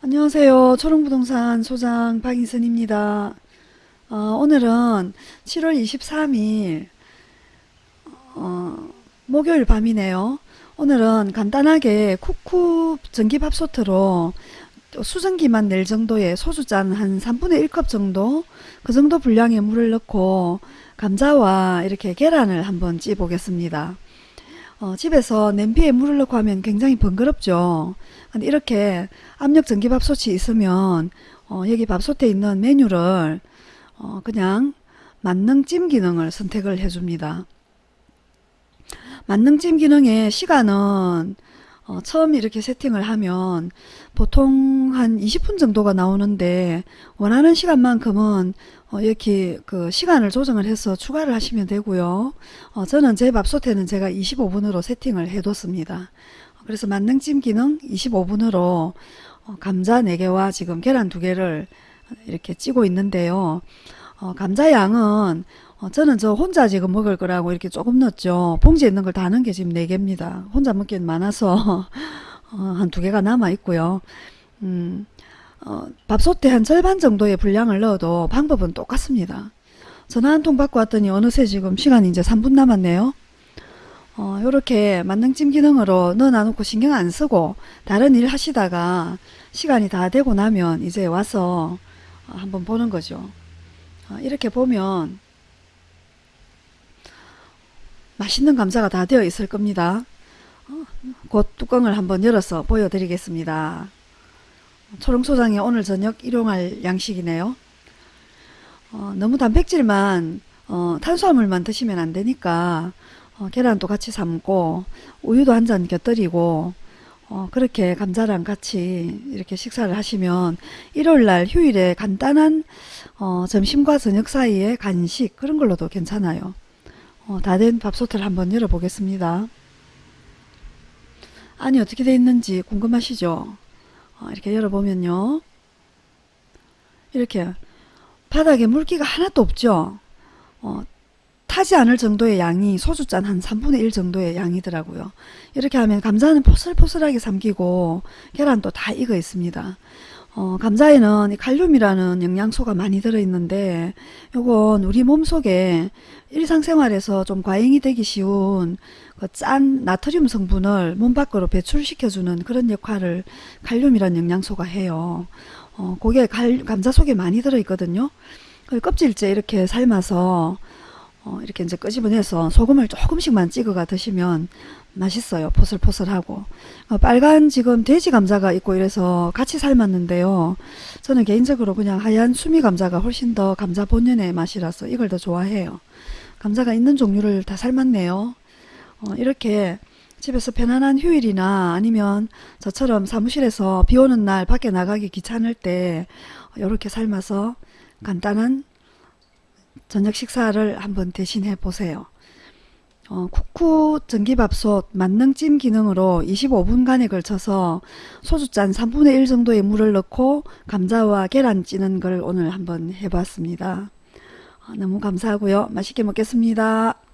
안녕하세요. 초롱부동산 소장 박인선입니다. 어, 오늘은 7월 23일 어, 목요일 밤이네요. 오늘은 간단하게 쿠쿠 전기밥솥으로 수증기만 낼 정도의 소주잔 한 3분의 1컵 정도 그 정도 분량의 물을 넣고 감자와 이렇게 계란을 한번 찌 보겠습니다. 어, 집에서 냄비에 물을 넣고 하면 굉장히 번거롭죠. 근데 이렇게 압력 전기밥솥이 있으면 어, 여기 밥솥에 있는 메뉴를 어, 그냥 만능 찜 기능을 선택을 해줍니다. 만능 찜 기능의 시간은 어, 처음 이렇게 세팅을 하면 보통 한 20분 정도가 나오는데 원하는 시간만큼은 어, 이렇게 그 시간을 조정을 해서 추가를 하시면 되고요. 어, 저는 제 밥솥에는 제가 25분으로 세팅을 해뒀습니다. 그래서 만능찜 기능 25분으로 어, 감자 4개와 지금 계란 2개를 이렇게 찌고 있는데요. 어, 감자 양은 어, 저는 저 혼자 지금 먹을 거라고 이렇게 조금 넣었죠. 봉지에 있는 걸 다 넣은 게 지금 4개입니다. 혼자 먹기엔 많아서 어, 한 2개가 남아 있고요. 음, 어, 밥솥에 한 절반 정도의 분량을 넣어도 방법은 똑같습니다. 전화 한 통 받고 왔더니 어느새 지금 시간이 이제 3분 남았네요. 어, 요렇게 만능찜 기능으로 넣어놔놓고 신경 안 쓰고 다른 일 하시다가 시간이 다 되고 나면 이제 와서 어, 한번 보는 거죠. 어, 이렇게 보면 맛있는 감자가 다 되어 있을 겁니다. 어, 곧 뚜껑을 한번 열어서 보여드리겠습니다. 초롱소장이 오늘 저녁 일용할 양식이네요. 어, 너무 단백질만 어, 탄수화물만 드시면 안 되니까 어, 계란도 같이 삶고 우유도 한 잔 곁들이고 어, 그렇게 감자랑 같이 이렇게 식사를 하시면 일요일날 휴일에 간단한 어, 점심과 저녁 사이에 간식 그런 걸로도 괜찮아요. 어, 다 된 밥솥을 한번 열어보겠습니다. 안이 어떻게 돼 있는지 궁금하시죠? 어, 이렇게 열어보면요. 이렇게 바닥에 물기가 하나도 없죠. 어, 타지 않을 정도의 양이 소주잔 한 3분의 1 정도의 양이더라고요. 이렇게 하면 감자는 포슬포슬하게 삼기고 계란도 다 익어 있습니다. 어, 감자에는 칼륨이라는 영양소가 많이 들어있는데 요건 우리 몸속에 일상생활에서 좀 과잉이 되기 쉬운 그 짠 나트륨 성분을 몸 밖으로 배출시켜주는 그런 역할을 칼륨이라는 영양소가 해요. 어, 그게 갈, 감자 속에 많이 들어있거든요. 그 껍질째 이렇게 삶아서 어, 이렇게 이제 끄집어내서 소금을 조금씩만 찍어가 드시면 맛있어요. 포슬포슬하고. 어, 빨간 지금 돼지 감자가 있고 이래서 같이 삶았는데요. 저는 개인적으로 그냥 하얀 수미 감자가 훨씬 더 감자 본연의 맛이라서 이걸 더 좋아해요. 감자가 있는 종류를 다 삶았네요. 어, 이렇게 집에서 편안한 휴일이나 아니면 저처럼 사무실에서 비 오는 날 밖에 나가기 귀찮을 때 이렇게 삶아서 간단한 저녁 식사를 한번 대신해 보세요. 어, 쿠쿠 전기밥솥 만능찜 기능으로 25분간에 걸쳐서 소주잔 3분의 1 정도의 물을 넣고 감자와 계란 찌는 걸 오늘 한번 해봤습니다. 어, 너무 감사하고요. 맛있게 먹겠습니다.